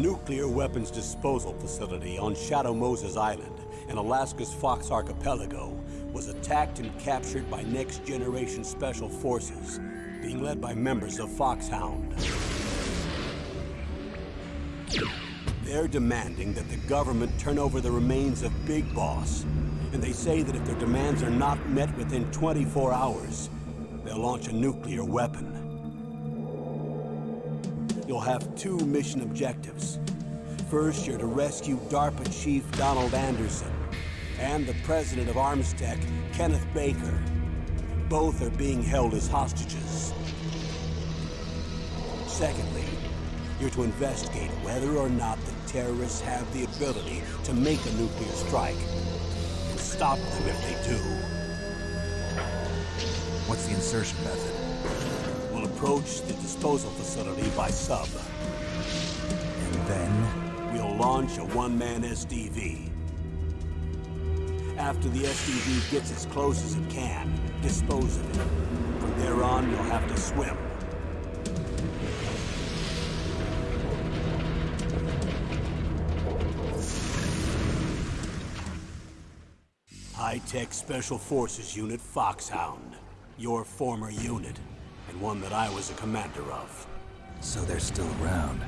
nuclear weapons disposal facility on Shadow Moses Island in Alaska's Fox Archipelago was attacked and captured by Next Generation Special Forces, being led by members of Foxhound. They're demanding that the government turn over the remains of Big Boss, and they say that if their demands are not met within 24 hours, they'll launch a nuclear weapon. You'll have two mission objectives. First, you're to rescue DARPA Chief Donald Anderson and the president of Armstech, Kenneth Baker. Both are being held as hostages. Secondly, you're to investigate whether or not the terrorists have the ability to make a nuclear strike. And stop them if they do. What's the insertion method? We'll approach the disposal facility by sub. And then? We'll launch a one-man SDV. After the SDV gets as close as it can, dispose of it. From there on, you'll have to swim. High-Tech Special Forces Unit Foxhound. Your former unit, one that I was a commander of. So they're still around.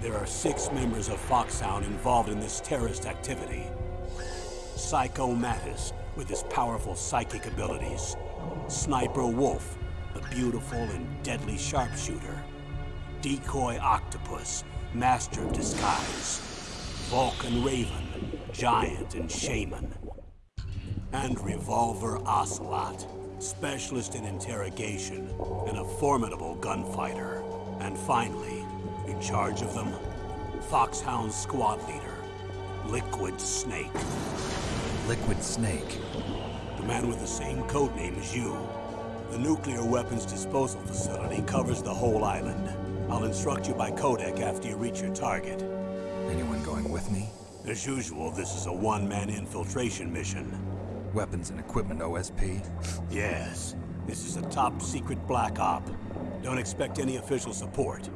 There are six members of Foxhound involved in this terrorist activity. Psycho Mantis, with his powerful psychic abilities. Sniper Wolf, the beautiful and deadly sharpshooter. Decoy Octopus, master of disguise. Vulcan Raven, giant and shaman. And Revolver Ocelot, specialist in interrogation and a formidable gunfighter. And finally, in charge of them, Foxhound squad leader, Liquid Snake. Liquid Snake. The man with the same code name as you. The nuclear weapons disposal facility covers the whole island. I'll instruct you by codec after you reach your target. Anyone going with me? As usual, this is a one-man infiltration mission. Weapons and equipment OSP? Yes. This is a top-secret black op. Don't expect any official support.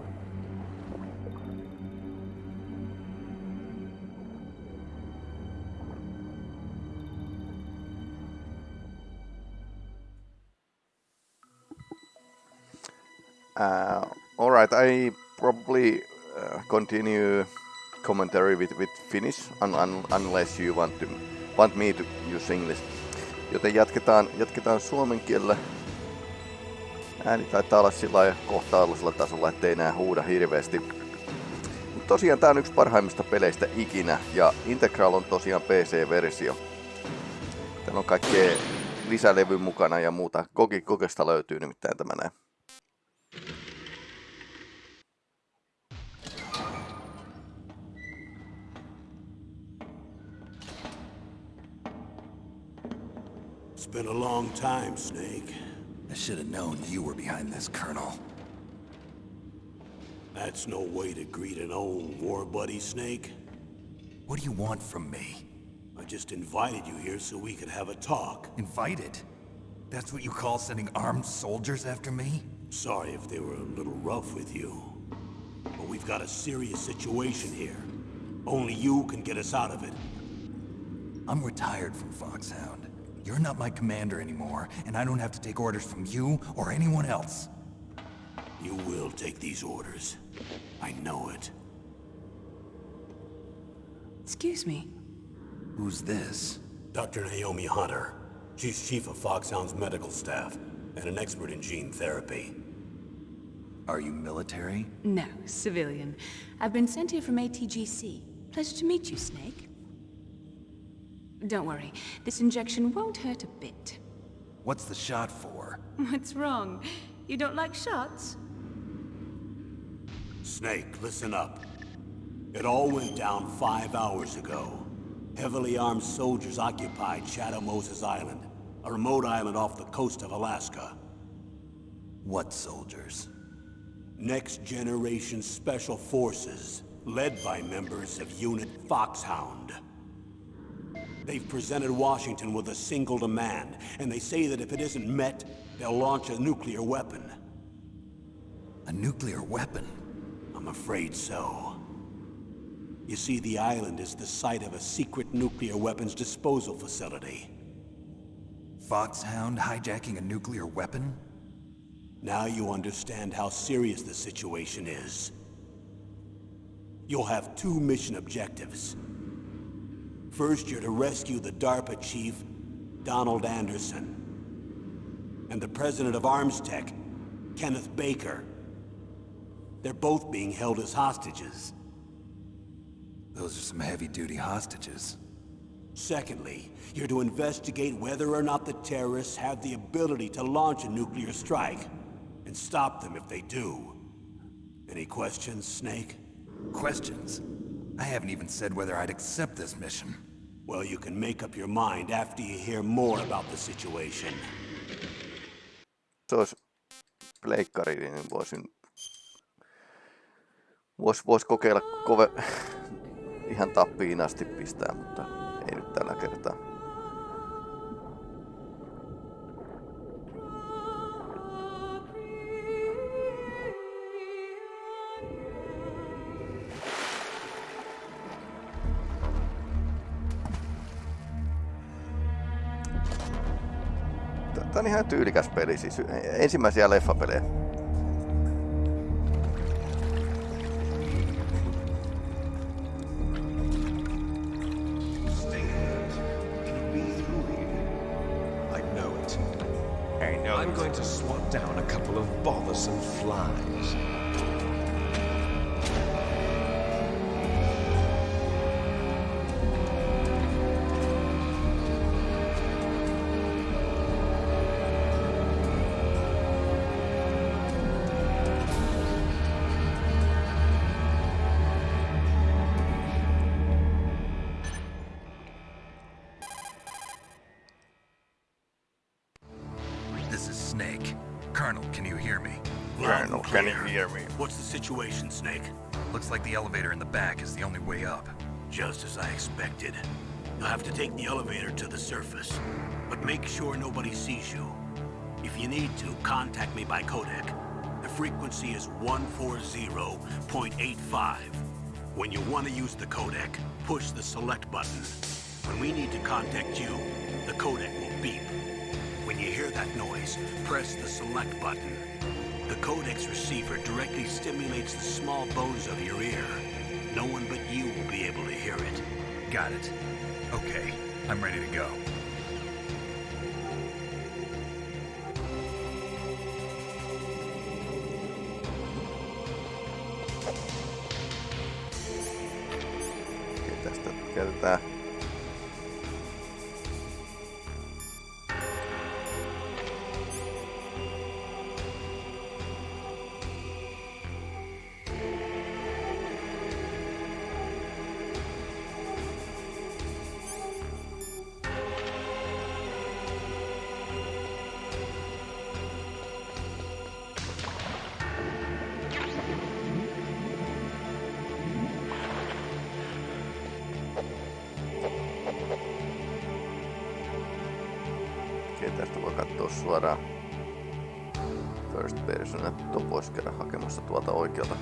Uh, all right, I probably uh, continue commentary with, with Finnish un, un, unless you want to want me to use English. Joten jatketaan, jatketaan suomen kielellä. Ääni taitaa olla sillä lailla kohta tasolla, ettei enää huuda hirveästi. Mut tosiaan tää on yksi parhaimmista peleistä ikinä ja Integral on tosiaan PC-versio. Täällä on kaikkea lisälevy mukana ja muuta. Koki kokesta löytyy nimittäin tämä näin. Been a long time, Snake. I should have known you were behind this, Colonel. That's no way to greet an old war buddy, Snake. What do you want from me? I just invited you here so we could have a talk. Invited? That's what you call sending armed soldiers after me? Sorry if they were a little rough with you. But we've got a serious situation here. Only you can get us out of it. I'm retired from Foxhound. You're not my commander anymore, and I don't have to take orders from you or anyone else. You will take these orders. I know it. Excuse me. Who's this? Dr. Naomi Hunter. She's chief of Foxhound's medical staff, and an expert in gene therapy. Are you military? No, civilian. I've been sent here from ATGC. Pleasure to meet you, Snake. Don't worry, this injection won't hurt a bit. What's the shot for? What's wrong? You don't like shots? Snake, listen up. It all went down five hours ago. Heavily armed soldiers occupied Shadow Moses Island, a remote island off the coast of Alaska. What soldiers? Next Generation Special Forces, led by members of Unit Foxhound. They've presented Washington with a single demand, and they say that if it isn't met, they'll launch a nuclear weapon. A nuclear weapon? I'm afraid so. You see, the island is the site of a secret nuclear weapons disposal facility. Foxhound hijacking a nuclear weapon? Now you understand how serious the situation is. You'll have two mission objectives. First, you're to rescue the DARPA chief, Donald Anderson. And the president of Armstech, Kenneth Baker. They're both being held as hostages. Those are some heavy-duty hostages. Secondly, you're to investigate whether or not the terrorists have the ability to launch a nuclear strike, and stop them if they do. Any questions, Snake? Questions? I haven't even said whether I'd accept this mission. Well, you can make up your mind after you hear more about the situation. Se olisi pleikkari, niin voisin... Vois, vois kokeilla kove... ihan tappiin asti pistää, mutta ei nyt tällä kertaa. Ihan tyylikäs peli, siis ensimmäisiä leffapelejä. Can you hear me? Colonel, can you hear me? What's the situation, Snake? Looks like the elevator in the back is the only way up. Just as I expected. You'll have to take the elevator to the surface. But make sure nobody sees you. If you need to, contact me by codec. The frequency is 140.85. When you want to use the codec, push the select button. When we need to contact you, the codec will beep. You hear that noise, press the select button. The codec receiver directly stimulates the small bones of your ear. No one but you will be able to hear it. Got it. Okay, I'm ready to go. Tästä voi katsoa suoraan first person, tuon käydä hakemassa tuolta oikealta.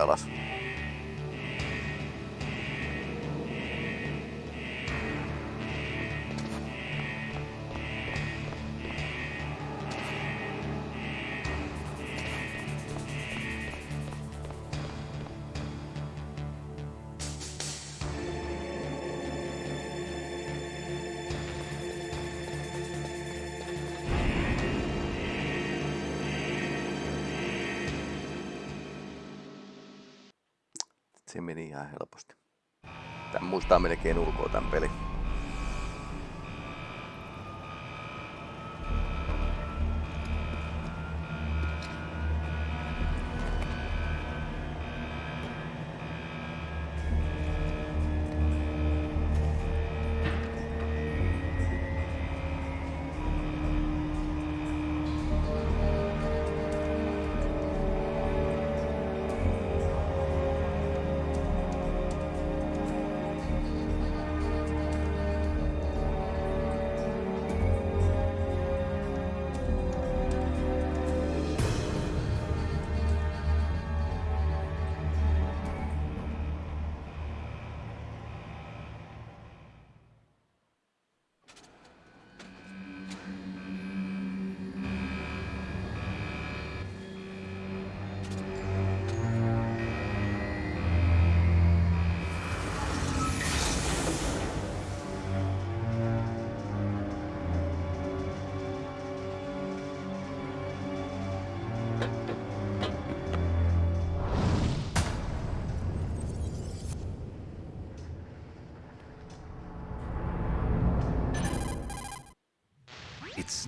Alas. Se meni ihan helposti. Tän muistaa melkein ulkoa tän peli.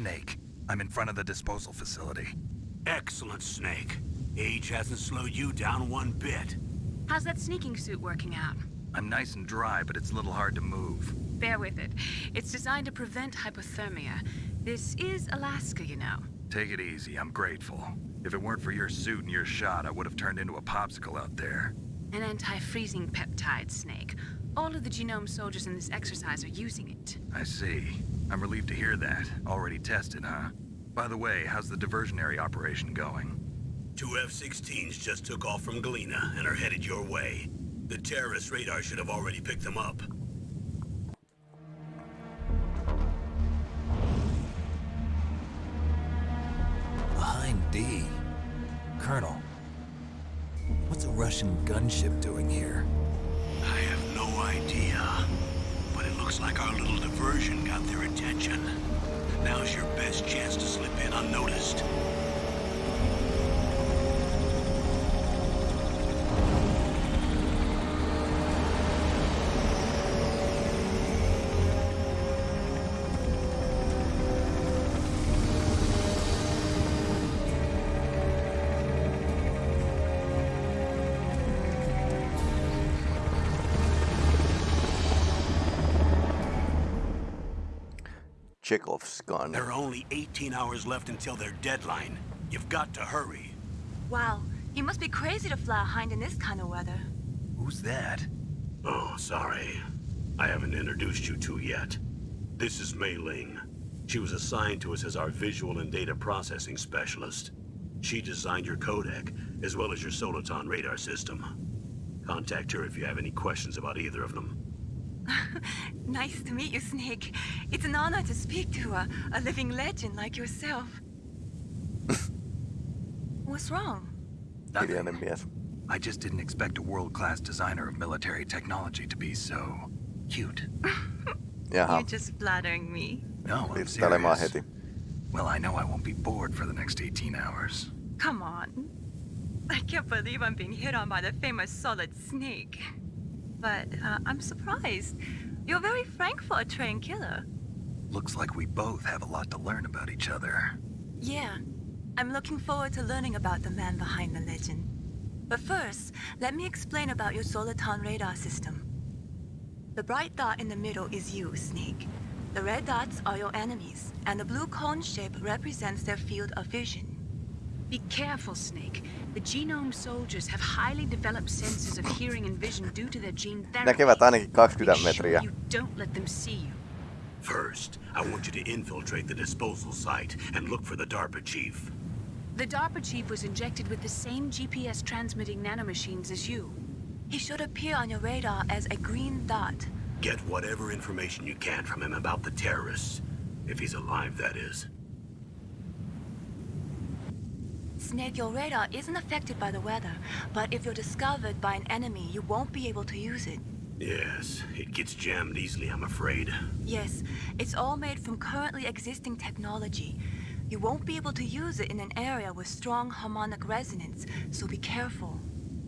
Snake. I'm in front of the disposal facility. Excellent, Snake. Age hasn't slowed you down one bit. How's that sneaking suit working out? I'm nice and dry, but it's a little hard to move. Bear with it. It's designed to prevent hypothermia. This is Alaska, you know. Take it easy, I'm grateful. If it weren't for your suit and your shot, I would have turned into a popsicle out there. An anti-freezing peptide, Snake. All of the genome soldiers in this exercise are using it. I see. I'm relieved to hear that. Already tested, huh? By the way, how's the diversionary operation going? Two F-16s just took off from Galena and are headed your way. The terrorist radar should have already picked them up. A Hind D. Colonel. What's a Russian gunship doing here? I have no idea. Looks like our little diversion got their attention. Now's your best chance to slip in unnoticed. Chekhov's gun. There are only 18 hours left until their deadline. You've got to hurry. Wow, you must be crazy to fly a hind in this kind of weather. Who's that? Oh, sorry. I haven't introduced you to yet. This is Mei Ling. She was assigned to us as our visual and data processing specialist. She designed your codec, as well as your Soliton radar system. Contact her if you have any questions about either of them. Nice to meet you, Snake. It's an honor to speak to a, a living legend like yourself. What's wrong? Hiljainen mies. I just didn't expect a world-class designer of military technology to be so cute. You're Jaha, just flattering me. No, I'm littailemaan serious. Well, I know I won't be bored for the next 18 hours. Come on. I can't believe I'm being hit on by the famous Solid Snake. But uh, I'm surprised. You're very frank for a trained killer. Looks like we both have a lot to learn about each other. Yeah. I'm looking forward to learning about the man behind the legend. But first, let me explain about your Soliton radar system. The bright dot in the middle is you, Snake. The red dots are your enemies, and the blue cone shape represents their field of vision. Be careful, Snake. The genome soldiers have highly developed senses of hearing and vision due to their gene therapy. Näkevät ainakin 20 Make sure metriä. you don't let them see you. First, I want you to infiltrate the disposal site and look for the DARPA chief. The DARPA chief was injected with the same GPS transmitting nanomachines as you. He should appear on your radar as a green dot. Get whatever information you can from him about the terrorists. If he's alive, that is. Snake, your radar isn't affected by the weather, but if you're discovered by an enemy, you won't be able to use it. Yes, it gets jammed easily, I'm afraid. Yes, it's all made from currently existing technology. You won't be able to use it in an area with strong harmonic resonance, so be careful.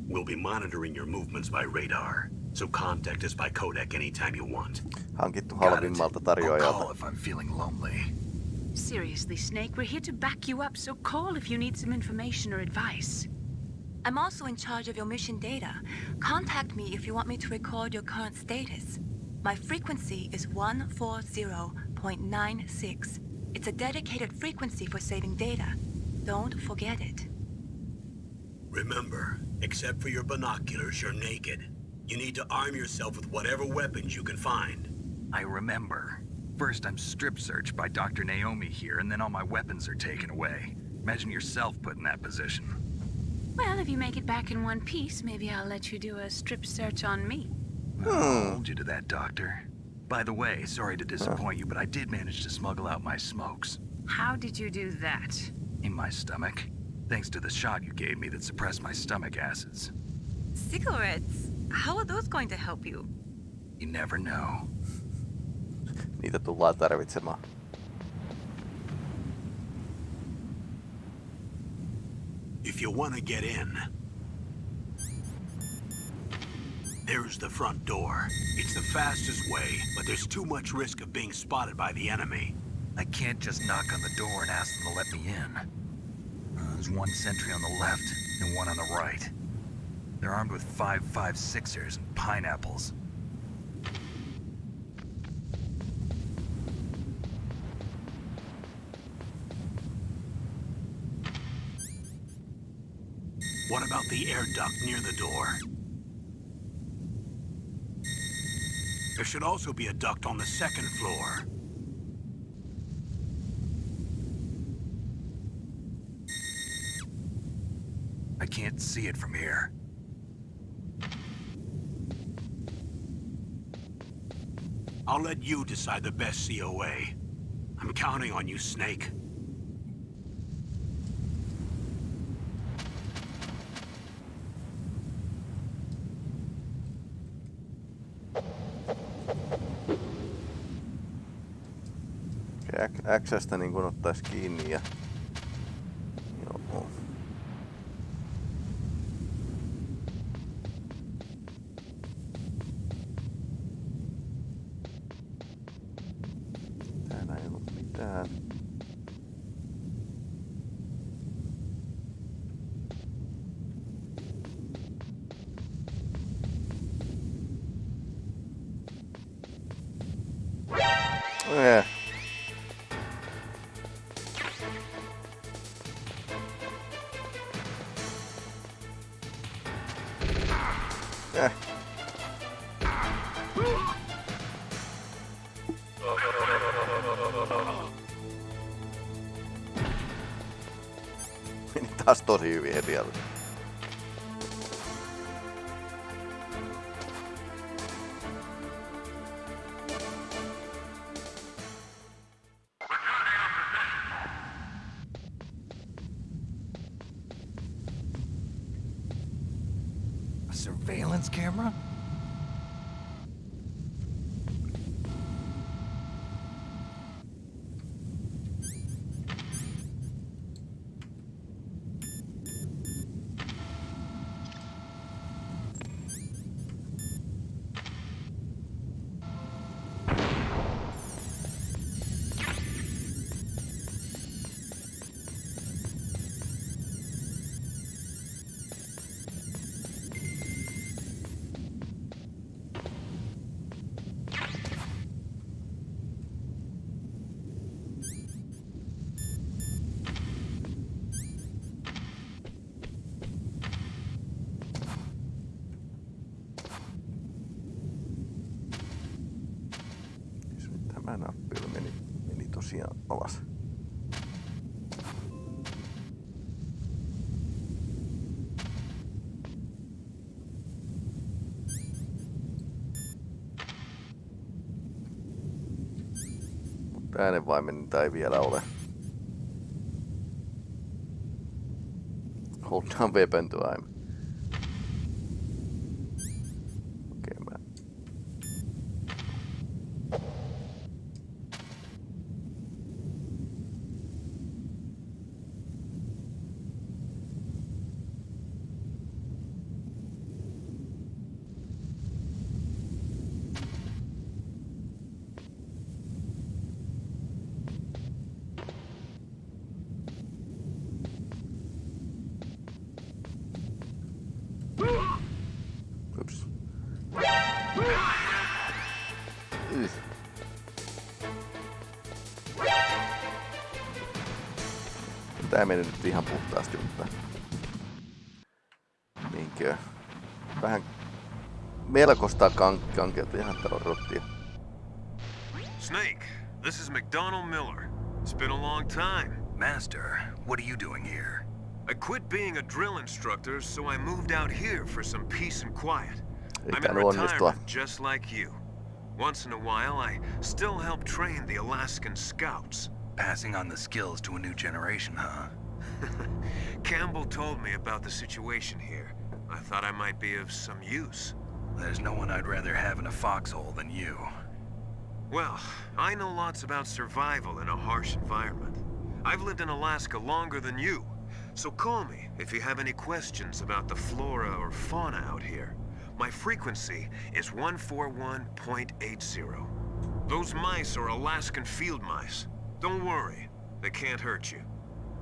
We'll be monitoring your movements by radar, so contact us by codec anytime you want. Hankittu Got it. halvimmalta I'll tarjoajalta. call if I'm feeling lonely. Seriously, Snake, we're here to back you up, so call if you need some information or advice. I'm also in charge of your mission data. Contact me if you want me to record your current status. My frequency is 140.96. It's a dedicated frequency for saving data. Don't forget it. Remember, except for your binoculars, you're naked. You need to arm yourself with whatever weapons you can find. I remember. First, I'm strip searched by Dr. Naomi here, and then all my weapons are taken away. Imagine yourself put in that position. Well, if you make it back in one piece, maybe I'll let you do a strip search on me. I'll hold you to that, Doctor. By the way, sorry to disappoint you, but I did manage to smuggle out my smokes. How did you do that? In my stomach. Thanks to the shot you gave me that suppressed my stomach acids. Cigarettes? How are those going to help you? You never know. Niitä tullaan tarvitsemaan. If you want to get in, there's the front door. It's the fastest way, but there's too much risk of being spotted by the enemy. I can't just knock on the door and ask them to let me in. Uh, there's one sentry on the left and one on the right. They're armed with 5.56ers and pineapples. What about the air duct near the door? There should also be a duct on the second floor. I can't see it from here. I'll let you decide the best COA. I'm counting on you, Snake. X-stä niin kun ottais kiinni ja... Meni taas tosi hyvin heti alussa. Äänenvaimenninta ei vielä ole. Hold down weapon to aim. Tää meni nyt ihan puhtaasti, mutta... Niinkö? Vähän melkoista kank- kankeutta ihan täällä on rottia. Snake, this is McDonell Miller. It's been a long time. Master, what are you doing here? I quit being a drill instructor, so I moved out here for some peace and quiet. Ei I'm in retirement, just like you. Once in a while, I still help train the Alaskan Scouts. Passing on the skills to a new generation, huh? Campbell told me about the situation here. I thought I might be of some use. There's no one I'd rather have in a foxhole than you. Well, I know lots about survival in a harsh environment. I've lived in Alaska longer than you, so call me if you have any questions about the flora or fauna out here. My frequency is 141.80. Those mice are Alaskan field mice. Don't worry, they can't hurt you.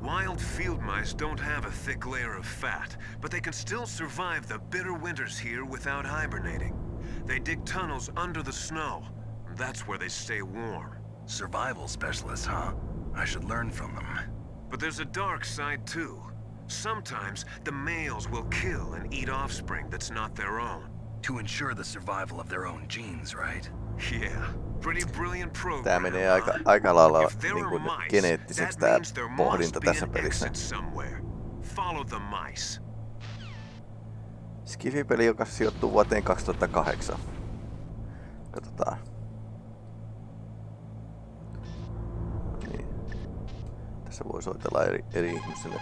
Wild field mice don't have a thick layer of fat, but they can still survive the bitter winters here without hibernating. They dig tunnels under the snow. and That's where they stay warm. Survival specialists, huh? I should learn from them. But there's a dark side too. Sometimes the males will kill and eat offspring that's not their own. To ensure the survival of their own genes, right? Yeah, Tää menee aika, aika lailla niin kuin geneettiseksi there pohdinta tässä pelissä. Skifi-peli, joka sijoittuu vuoteen 2008. Katsotaan. Niin. Tässä voi soitella eri, eri ihmisille.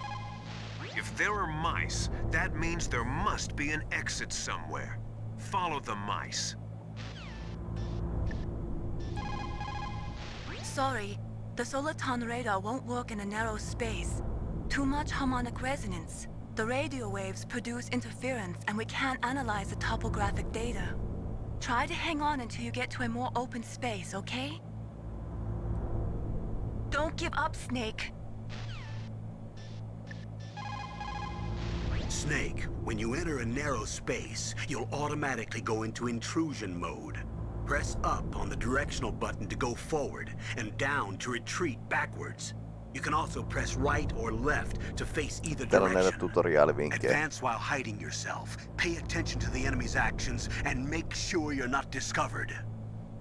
If there are mice, that means there must be an exit somewhere. Follow the mice. Sorry, the Soliton radar won't work in a narrow space. Too much harmonic resonance. The radio waves produce interference and we can't analyze the topographic data. Try to hang on until you get to a more open space, okay? Don't give up, Snake. Snake, when you enter a narrow space, you'll automatically go into intrusion mode. Press up on the directional button to go forward, and down to retreat backwards. You can also press right or left to face either Täällä on näitä direction. tutoriaalivinkkejä. Advance while hiding yourself. Pay attention to the enemy's actions, and make sure you're not discovered.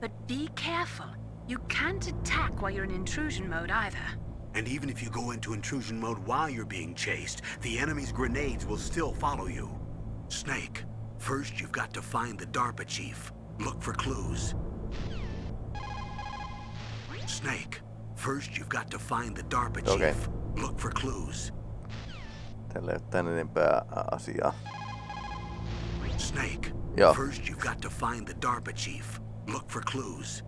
But be careful. You can't attack while you're in intrusion mode either. And even if you go into intrusion mode while you're being chased, the enemy's grenades will still follow you. Snake, first you've got to find the DARPA chief. Look for clues. Snake, first you've got to find the DARPA chief. Okay. Look for clues. Tällä ei ole tän enempää asiaa. Snake, Yeah. first you've got to find the DARPA chief. Look for clues.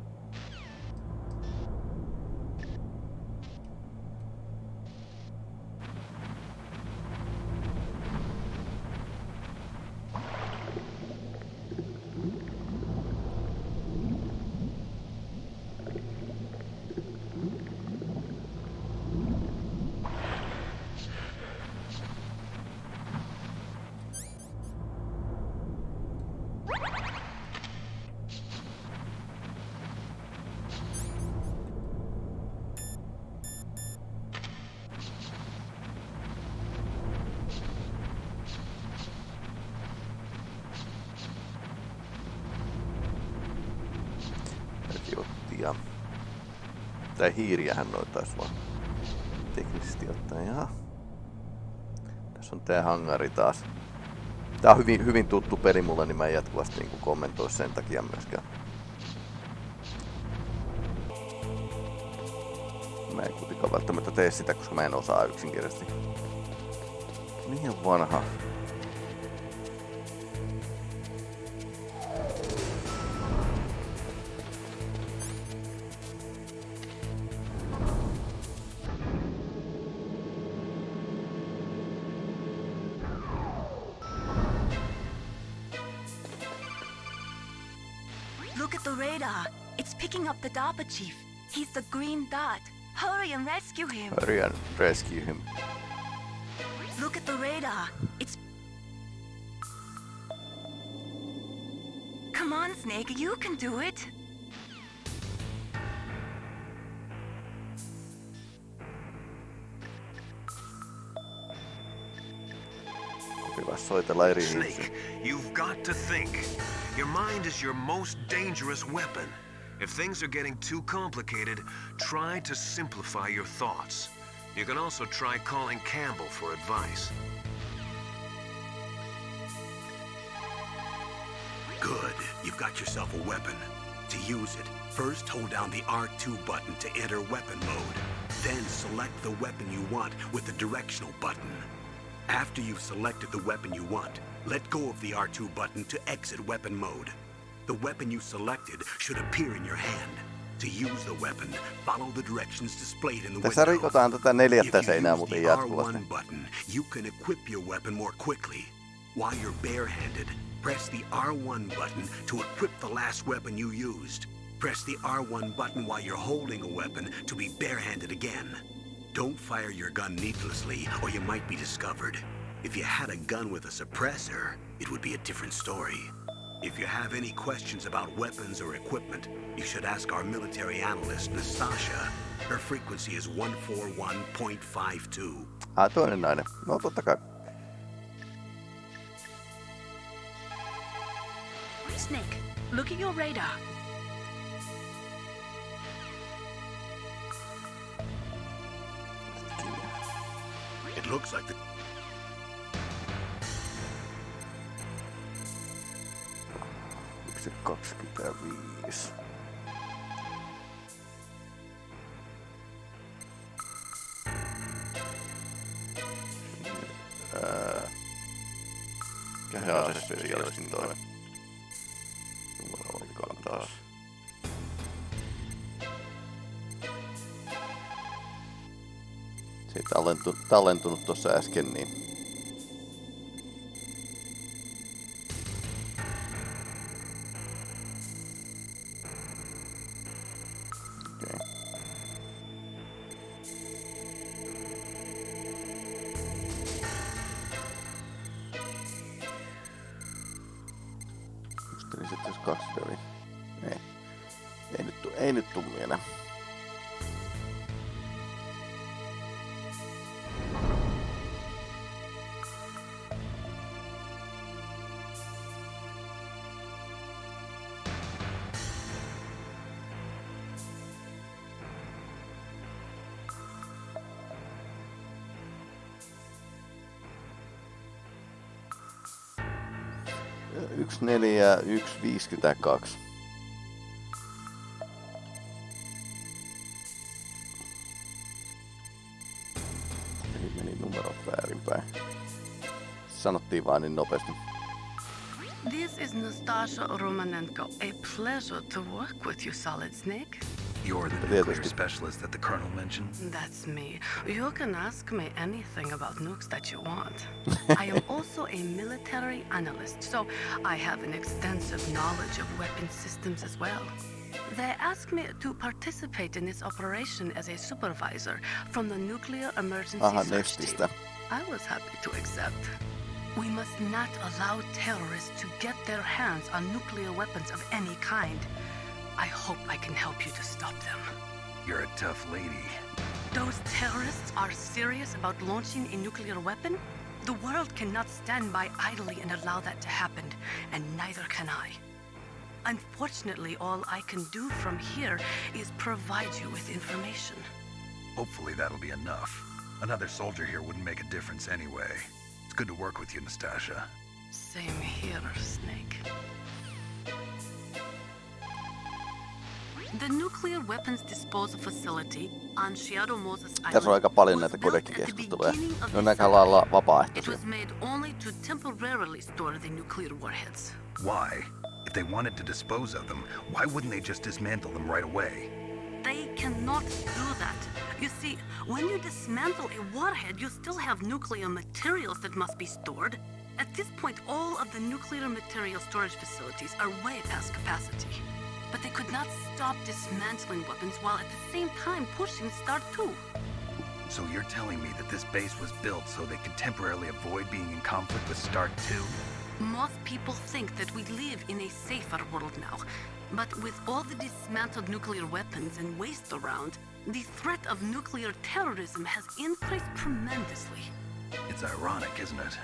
Tai hiiriähän noin taisi vaan teknisesti ottaen. Jaha. Tässä on tää hangari taas. Tää on hyvin, hyvin tuttu peli mulle, niin mä en jatkuvasti niin kommentoi sen takia myöskään. mä en kuitenkaan välttämättä tee sitä, koska mä en osaa yksinkertaisesti. Liian vanha. And rescue him. Look at the radar. It's. Come on, Snake. You can do it. Hyvä soitella eri ihmisiä. Snake, you've got to think. Your mind is your most dangerous weapon. If things are getting too complicated, try to simplify your thoughts. You can also try calling Campbell for advice. Good. You've got yourself a weapon. To use it, first hold down the R2 button to enter weapon mode. Then select the weapon you want with the directional button. After you've selected the weapon you want, let go of the R2 button to exit weapon mode. The weapon you selected should appear in your hand. To use the weapon, follow the directions displayed in the Tässä rikotaan tätä neljättä seinää muuten the jatkuvasti. R1 button, you can equip your weapon more quickly. While you're barehanded, press the R1 button to equip the last weapon you used. Press the R1 button while you're holding a weapon to be barehanded again. Don't fire your gun needlessly or you might be discovered. If you had a gun with a suppressor, it would be a different story. If you have any questions about weapons or equipment, you should ask our military analyst, Nastasha. Her frequency is 141.52. Ah, toinen nainen. No totta kai. Snake, look at your radar. It looks like the 2025. Ää... Jaa, se jälkeen toi. Jumala, taas. Se tallentu, tallentunut tuossa äsken, niin 24 ja 1,52. Eli meni numerot väärinpäin. Sanottiin vain niin nopeasti. This is Nastasha Romanenko. A pleasure to work with you, Solid Snake. You're the nuclear specialist that the colonel mentioned? That's me. You can ask me anything about nukes that you want. I am also a military analyst, so I have an extensive knowledge of weapon systems as well. They asked me to participate in this operation as a supervisor from the Nuclear Emergency Aha, Search Nestistä. Team. I was happy to accept. We must not allow terrorists to get their hands on nuclear weapons of any kind. I hope I can help you to stop them. You're a tough lady. Those terrorists are serious about launching a nuclear weapon? The world cannot stand by idly and allow that to happen, and neither can I. Unfortunately, all I can do from here is provide you with information. Hopefully that'll be enough. Another soldier here wouldn't make a difference anyway. It's good to work with you, Nastasha. Same here, Snake. The nuclear weapons disposal facility on Shadow Moses Island Tässä on aika paljon was näitä built at the kodekkikeskusteluja. beginning of Ne on the aika lailla century. It was made only to temporarily store the nuclear warheads. Why? If they wanted to dispose of them, why wouldn't they just dismantle them right away? They cannot do that. You see, when you dismantle a warhead, you still have nuclear materials that must be stored. At this point, all of the nuclear material storage facilities are way past capacity. But they could not stop dismantling weapons while at the same time pushing START 2. So you're telling me that this base was built so they could temporarily avoid being in conflict with Start 2? Most people think that we live in a safer world now. But with all the dismantled nuclear weapons and waste around, the threat of nuclear terrorism has increased tremendously. It's ironic, isn't it?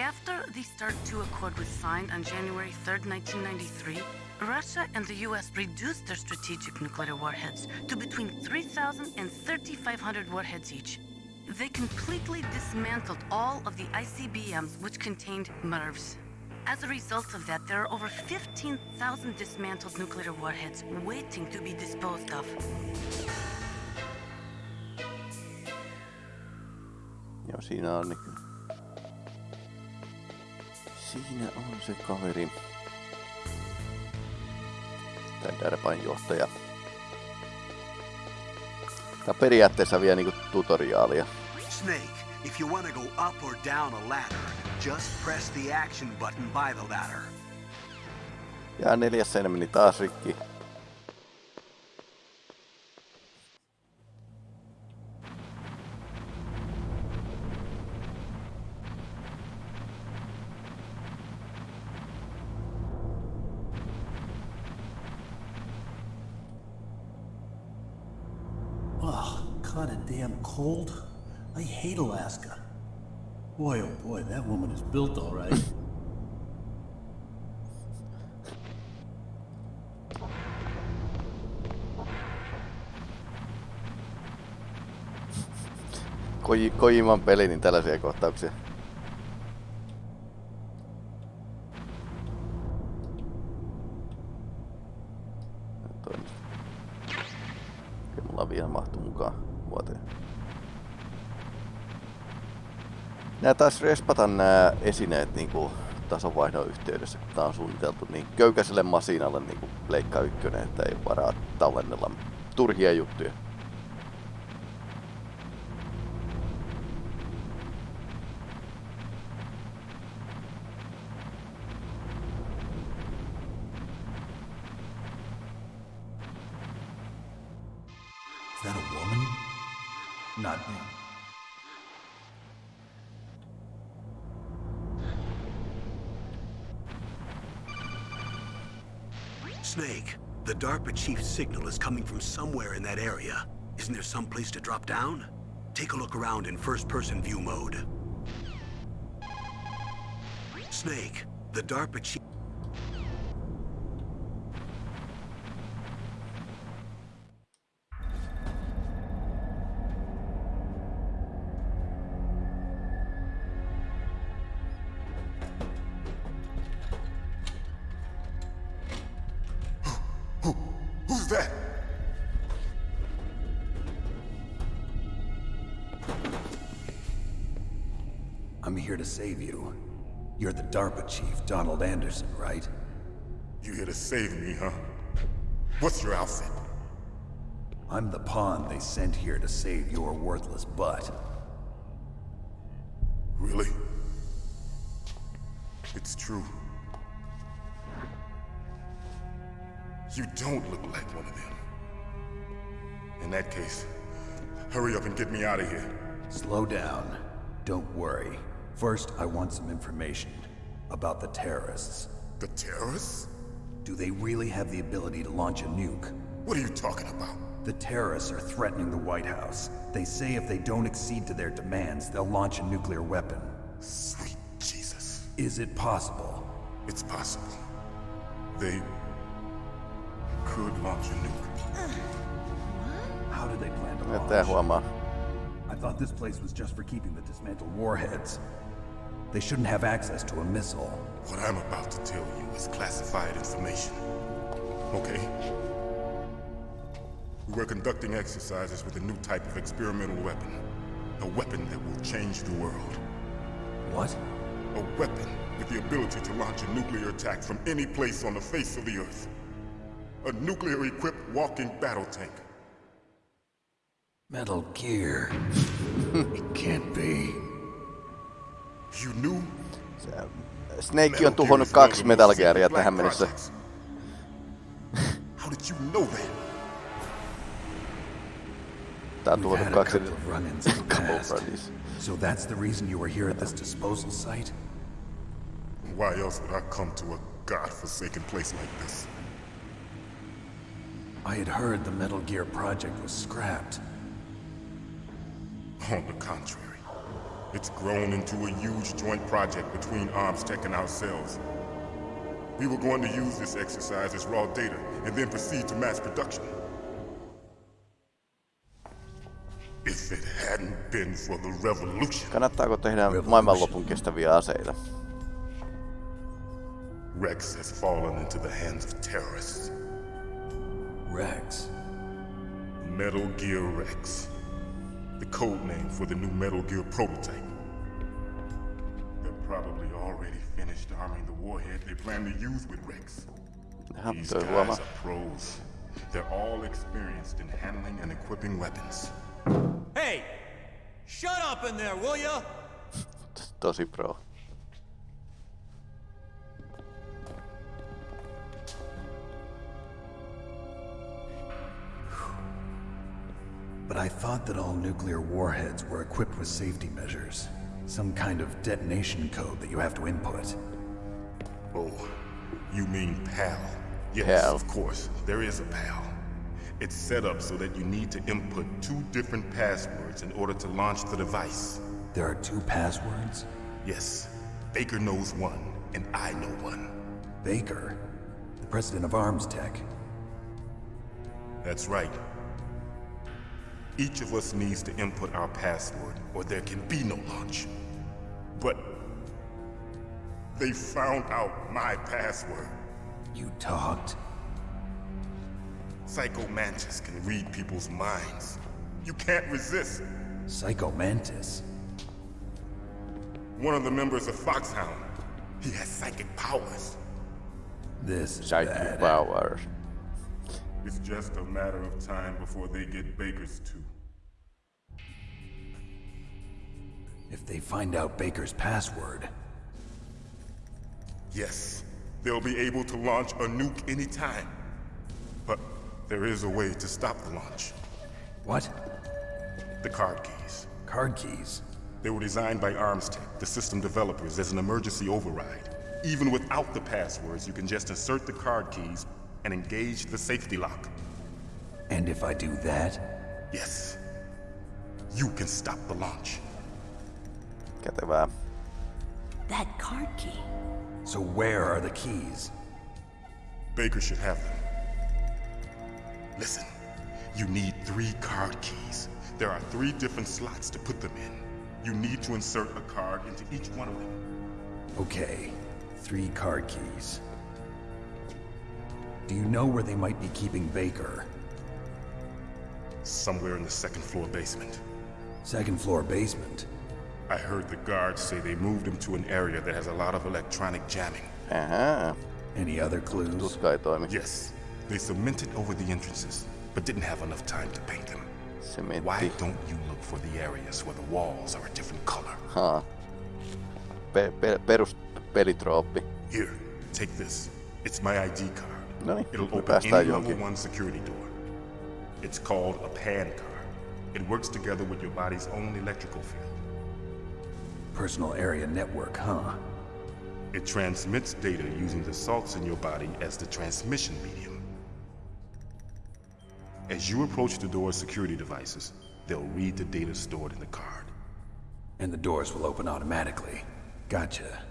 After the START II Accord was signed on January 3, 1993, Russia and the US reduced their strategic nuclear warheads to between 3,000 and 3,500 warheads each. They completely dismantled all of the ICBMs which contained MIRVs. As a result of that, there are over 15,000 dismantled nuclear warheads waiting to be disposed of. Joo, siinä on niin Siinä on se kaveri. Tää Derbain johtaja. Tää on periaatteessa vielä niinku tutoriaalia. Snake, if you want to go up or down a ladder, just press the action button by the ladder. Ja neljäs meni taas rikki. Cold. I hate Alaska. Boy, oh boy, that woman is built all right. Koji, Kojiman peli, niin tällaisia kohtauksia. Nää taas respata nää esineet niinku tasonvaihdon yhteydessä, kun tää on suunniteltu niin köykäiselle masinalle niinku Pleikka ykkönen, että ei varaa tallennella turhia juttuja. Chief's signal is coming from somewhere in that area. Isn't there some place to drop down? Take a look around in first-person view mode. Snake, the DARPA chief... that? I'm here to save you. You're the DARPA chief, Donald Anderson, right? You here to save me, huh? What's your outfit? I'm the pawn they sent here to save your worthless butt. Really? It's true. You don't look like one of them. In that case, hurry up and get me out of here. Slow down. Don't worry. First, I want some information about the terrorists. The terrorists? Do they really have the ability to launch a nuke? What are you talking about? The terrorists are threatening the White House. They say if they don't accede to their demands, they'll launch a nuclear weapon. Sweet Jesus. Is it possible? It's possible. They could launch a nuke. How did they plan to Ja tää launch? huomaa. I thought this place was just for keeping the dismantled warheads. They shouldn't have access to a missile. What I'm about to tell you is classified information. Okay? We were conducting exercises with a new type of experimental weapon. A weapon that will change the world. What? A weapon with the ability to launch a nuclear attack from any place on the face of the Earth. A nuclear-equipped walking battle tank. Metal Gear. it can't be. You knew? Äh, Snake on tuhonnut kaksi Metal Gearia tähän mennessä. How did you know that? Tää on We've tuhonnut a kaksi couple of run-ins in the couple past. buddies. So that's the reason you were here at this disposal site? Why else would I come to a god-forsaken place like this? I had heard the Metal Gear project was scrapped. On the contrary, it's grown into a huge joint project between ArmsTech and ourselves. We were going to use this exercise as raw data and then proceed to mass production. If it hadn't been for the revolution, Kannattaako tehdä maailmanlopun kestäviä aseita? Rex has fallen into the hands of terrorists. Rex? Metal Gear Rex. The code name for the new Metal Gear prototype. They're probably already finished arming the warhead they plan to use with Rex. These guys are pros. They're all experienced in handling and equipping weapons. Hey! Shut up in there, will ya? Tosi pro. Thought that all nuclear warheads were equipped with safety measures. Some kind of detonation code that you have to input. Oh, you mean PAL? Yes, PAL. of course. There is a PAL. It's set up so that you need to input two different passwords in order to launch the device. There are two passwords? Yes. Baker knows one, and I know one. Baker, the president of Arms Tech. That's right. Each of us needs to input our password, or there can be no launch. But they found out my password. You talked? Psycho Mantis can read people's minds. You can't resist. Psycho Mantis? One of the members of Foxhound. He has psychic powers. This is Psychic bad. powers. It's just a matter of time before they get Baker's too. If they find out Baker's password, Yes, they'll be able to launch a nuke anytime. But there is a way to stop the launch. What? The card keys. Card keys? They were designed by ArmsTech, the system developers, as an emergency override. Even without the passwords, you can just insert the card keys and engage the safety lock. And if I do that? Yes. You can stop the launch. Kätevää. That card key. So where are the keys? Baker should have them. Listen, you need three card keys. There are three different slots to put them in. You need to insert a card into each one of them. Okay, three card keys. Do you know where they might be keeping Baker? Somewhere in the second floor basement. Second floor basement? I heard the guards say they moved him to an area that has a lot of electronic jamming. Ahaa. Any other clues? Tuska ei toimi. Yes, they cemented over the entrances, but didn't have enough time to paint them. Sementti. Why don't you look for the areas where the walls are a different color? Haa. Pe- pe- perus pelitrooppi. Here, take this. It's my ID card. Noniin, It'll open any level johonkin. one security door. It's called a PAN card. It works together with your body's own electrical field. Personal area network, huh? It transmits data using the salts in your body as the transmission medium. As you approach the door's security devices, they'll read the data stored in the card. And the doors will open automatically. Gotcha.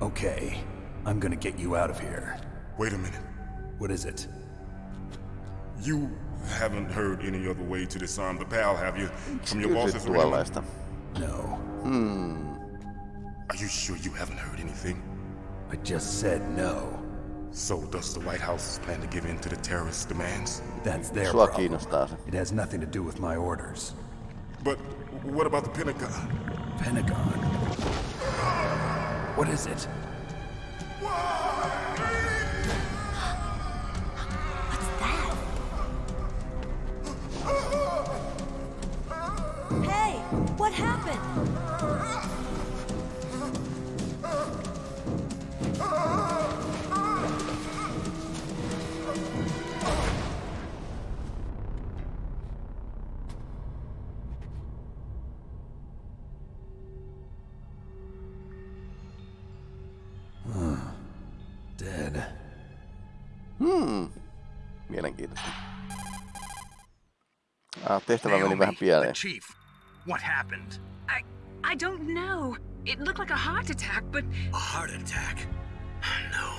Okay, I'm gonna get you out of here. Wait a minute. What is it? You haven't heard any other way to disarm the PAL, have you? From your Kysyt boss's original? Tuollaista. No. Hmm. Are you sure you haven't heard anything? I just said no. So does the White House plan to give in to the terrorists' demands? That's their Sua problem. kiinnostaa. It has nothing to do with my orders. But what about the Pentagon? Pentagon? What is it? Tehtävä meni vähän pieleen. chief. What happened? I... I don't know. It looked like a heart attack, but... A heart attack? No,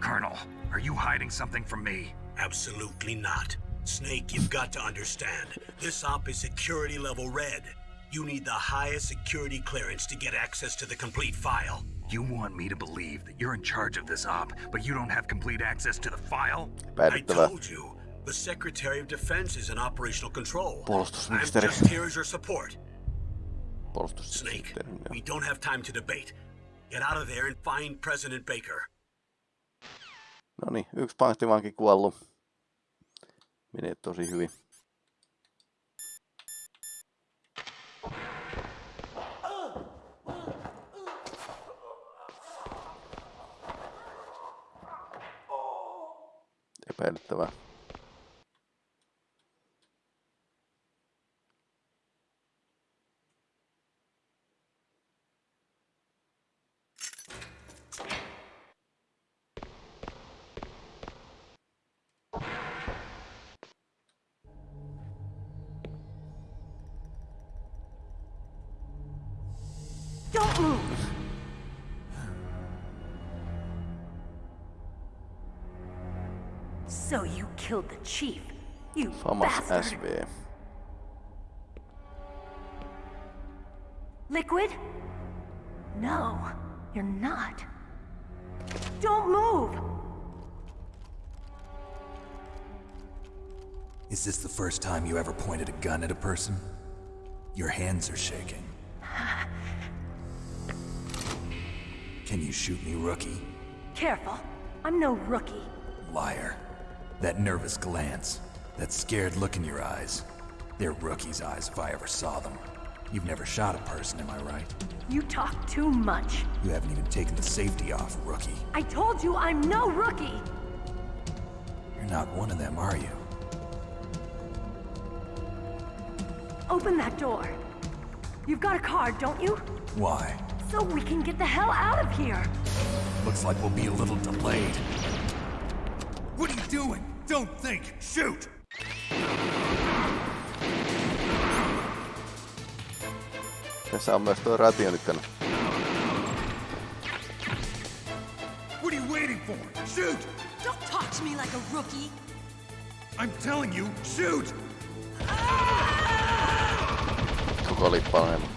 Colonel, are you hiding something from me? absolutely not. Snake, you've got to understand. This op is security level red. You need the highest security clearance to get access to the complete file. You want me to believe that you're in charge of this op, but you don't have complete access to the file? I told you, the Secretary of Defense is in operational control. I'm just here as your support. Snake, we don't have time to debate. Get out of there and find President Baker. No niin, yksi panttivanki kuollut. Menee tosi hyvin. Epäilyttävää. Chief, you Famas bastard! SV. Liquid? No, you're not. Don't move! Is this the first time you ever pointed a gun at a person? Your hands are shaking. Can you shoot me, rookie? Careful, I'm no rookie. Liar. That nervous glance, that scared look in your eyes. They're rookie's eyes if I ever saw them. You've never shot a person, am I right? You talk too much. You haven't even taken the safety off, rookie. I told you I'm no rookie! You're not one of them, are you? Open that door. You've got a card, don't you? Why? So we can get the hell out of here! Looks like we'll be a little delayed. What are you doing? Don't think! Shoot! Tässä on myös tuo rationykkönä. What are you waiting for? Shoot! Don't talk to me like a rookie! I'm telling you, shoot! Koko lippa on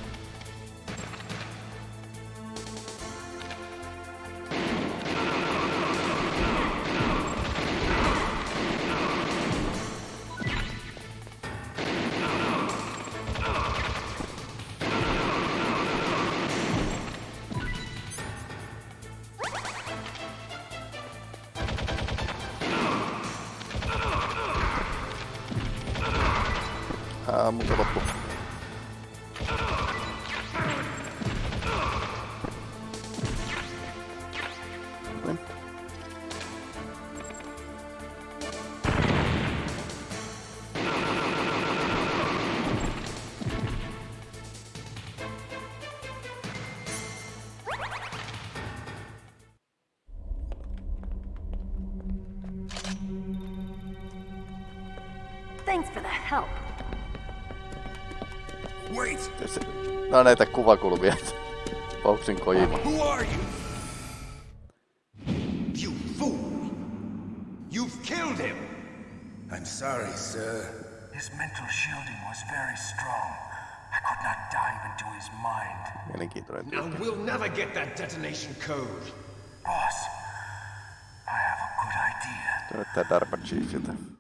on näitä kuvakulmia. Boxin kojima. Who are you? You fool! You've killed him! I'm sorry, sir. His mental shielding was very strong. I could not dive into his mind. Now we'll never get that detonation code. Boss, I have a good idea. Tuo näyttää Darba Cheesiltä. Jaha.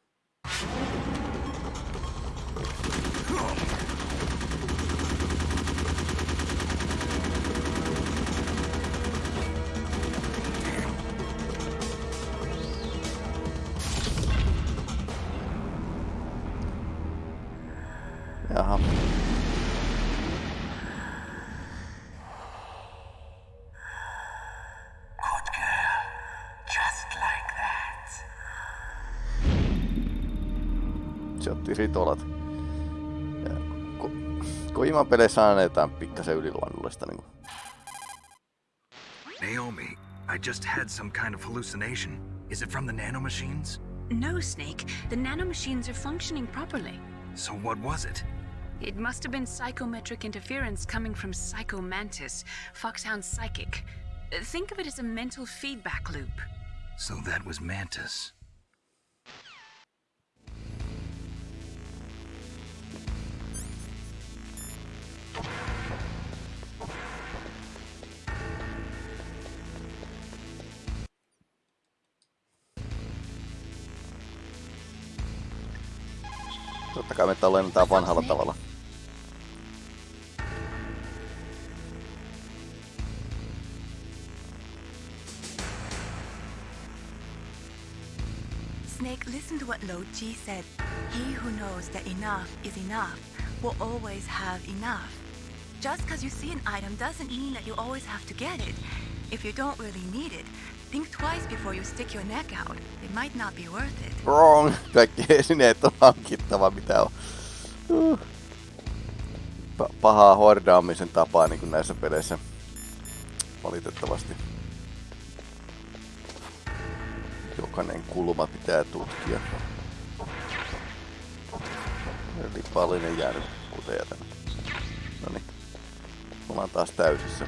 Peleissä aina jotain pikkasen yliluonnollista niinku. Naomi, I just had some kind of hallucination. Is it from the nanomachines? No, Snake. The nanomachines are functioning properly. So what was it? It must have been psychometric interference coming from Psycho Mantis, Foxhound's psychic. Think of it as a mental feedback loop. So that was Mantis. Me vanhalla tavalla. Snake, listen to what Lao Tzu said. He who knows that enough is enough will always have enough. Just because you see an item doesn't mean that you always have to get it. If you don't really need it, think twice before you stick your neck out. It might not be worth it. Wrong! Kaikki esineet on hankittava, mitä on. Uh. Pa- pahaa hordaamisen tapaa niin kuin näissä peleissä. Valitettavasti. Jokainen kulma pitää tutkia. Eli pallinen jäänyt kuteja tänne. Noniin. Ollaan taas täysissä.